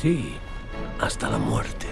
Sí, hasta la muerte.